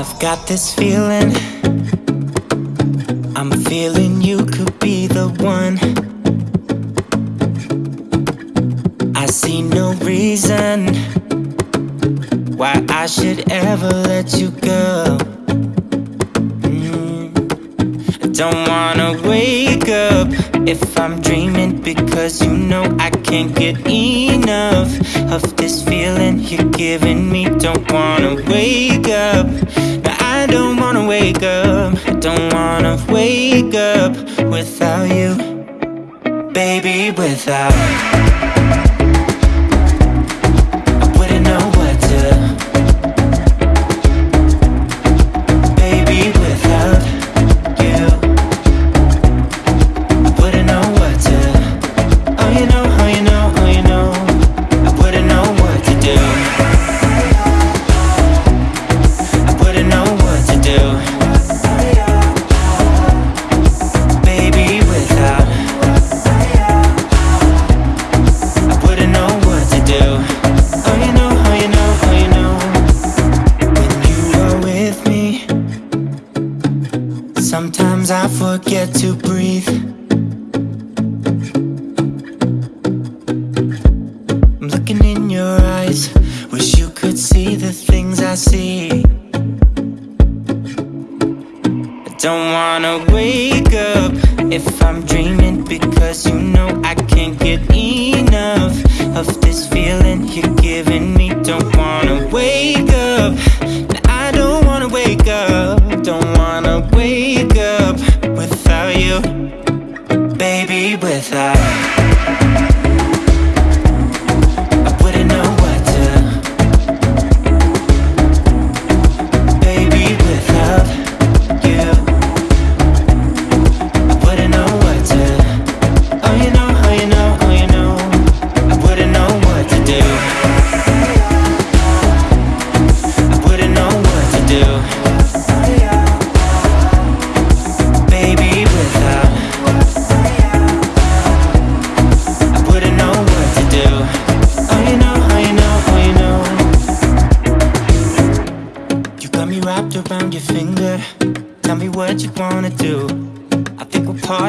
I've got this feeling. I'm feeling you could be the one. I see no reason why I should ever let you go. Mm. Don't wanna wake up if I'm dreaming because you know I can't get enough of this feeling you're giving me. Don't wanna wake up. Don't wanna wake up. I don't wanna wake up without you, baby. Without. Sometimes I forget to breathe. I'm looking in your eyes, wish you could see the things I see. I don't wanna wake up if I'm dreaming because you know I can't get enough of this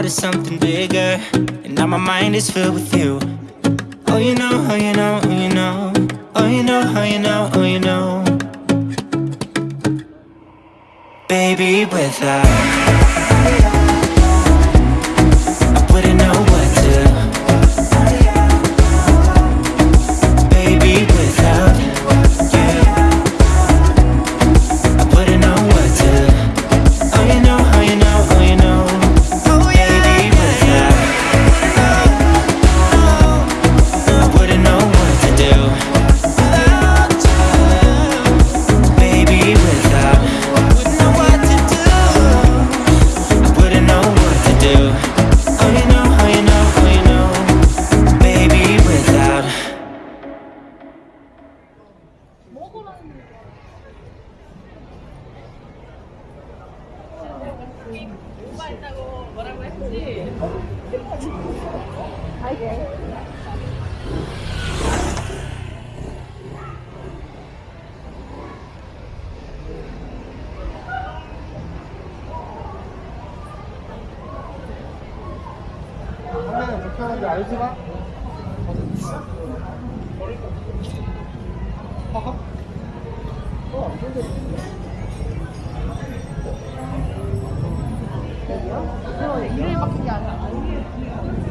part of something bigger. And now my mind is filled with you. Oh, you know, oh, you know, oh, you know. Oh, you know, oh, you know, oh, you know. Baby, without. 우리 오바했다고 뭐라고 했지? 아이고. 불편한지 알지 마? 허허? 어, 안 일요일밖에 안 해.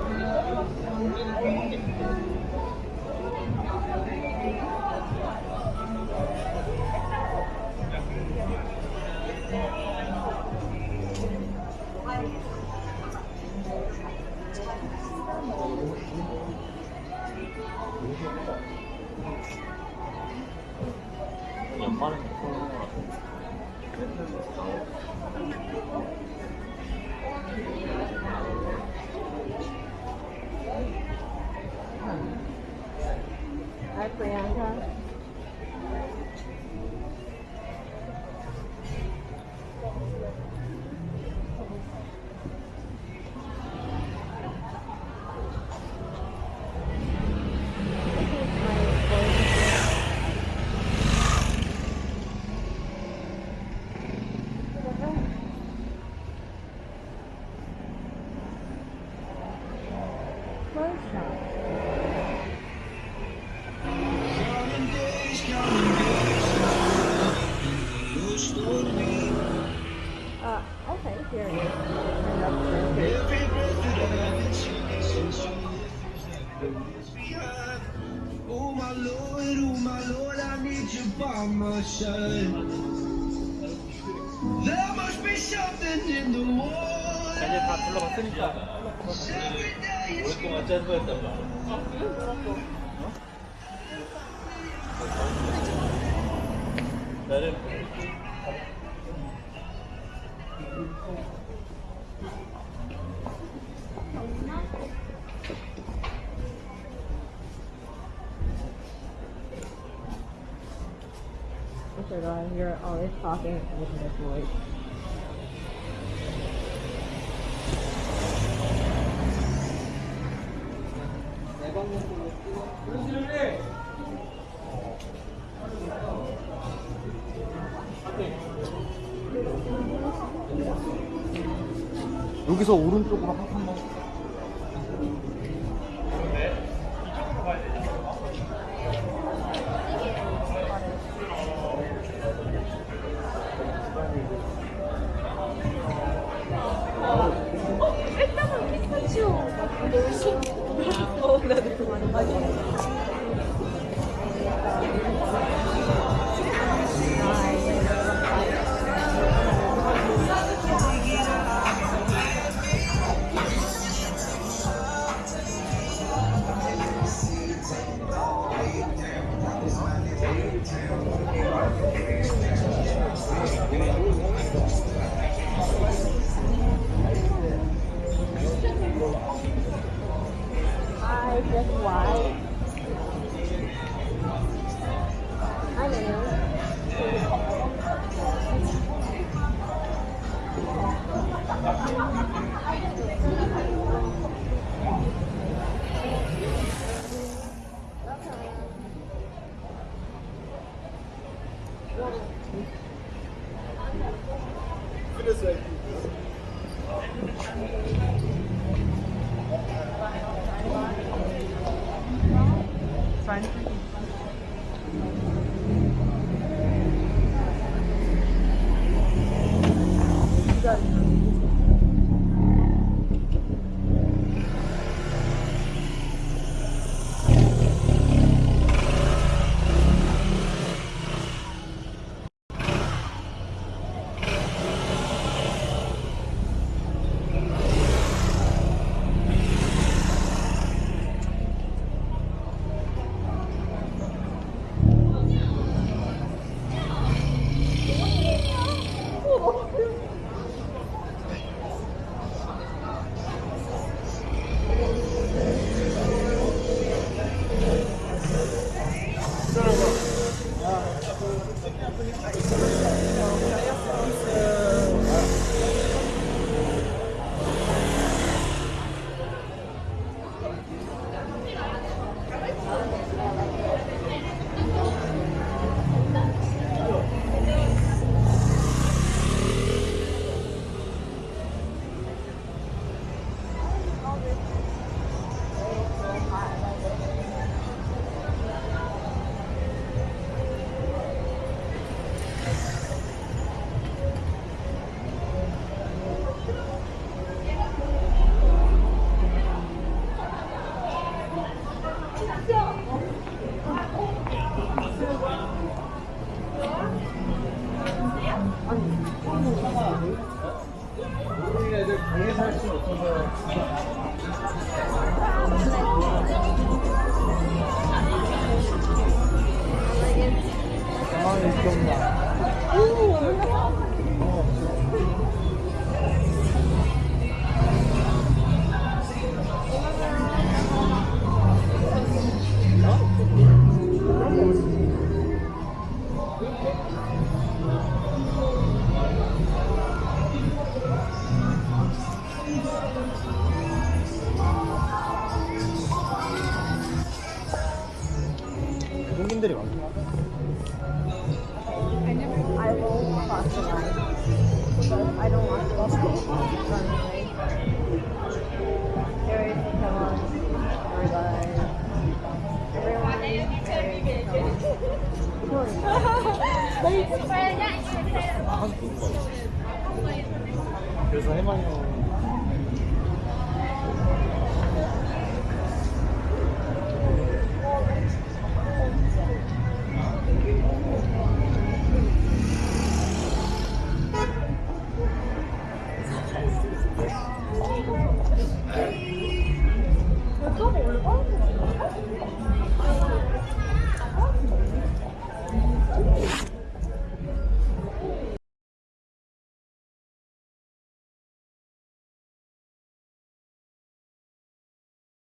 Uh-huh. by my. There must be something in the water. shirt on, you're always talking with your voice. 여기서 오른쪽으로 한 번. 20. 그래서 해봐요